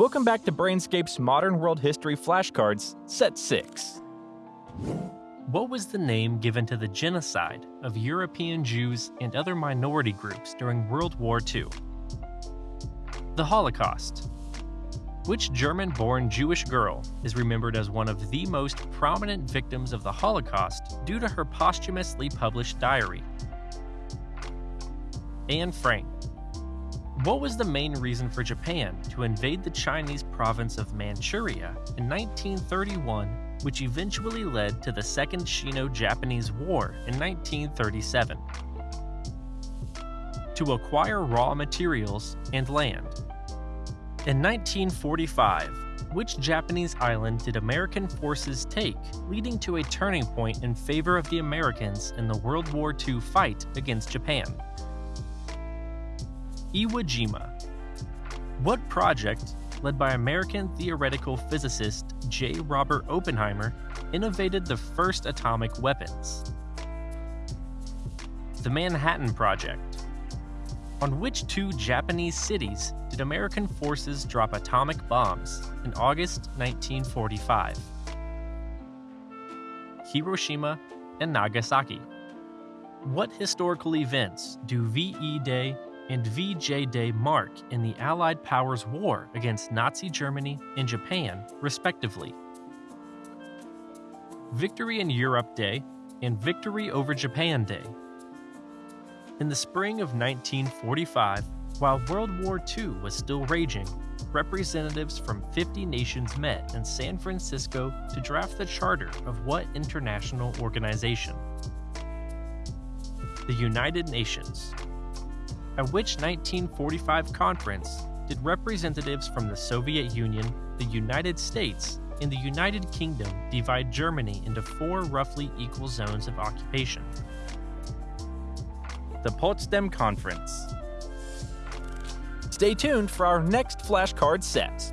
Welcome back to Brainscape's Modern World History Flashcards, Set 6. What was the name given to the genocide of European Jews and other minority groups during World War II? The Holocaust. Which German born Jewish girl is remembered as one of the most prominent victims of the Holocaust due to her posthumously published diary? Anne Frank. What was the main reason for Japan to invade the Chinese province of Manchuria in 1931, which eventually led to the Second Sino Japanese War in 1937? To acquire raw materials and land. In 1945, which Japanese island did American forces take, leading to a turning point in favor of the Americans in the World War II fight against Japan? Iwo Jima. What project, led by American theoretical physicist J. Robert Oppenheimer, innovated the first atomic weapons? The Manhattan Project. On which two Japanese cities did American forces drop atomic bombs in August 1945? Hiroshima and Nagasaki. What historical events do VE Day and VJ Day mark in the Allied powers' war against Nazi Germany and Japan, respectively. Victory in Europe Day and Victory over Japan Day. In the spring of 1945, while World War II was still raging, representatives from 50 nations met in San Francisco to draft the charter of what international organization? The United Nations, at which 1945 conference did representatives from the Soviet Union, the United States, and the United Kingdom divide Germany into four roughly equal zones of occupation. The Potsdam Conference. Stay tuned for our next flashcard set.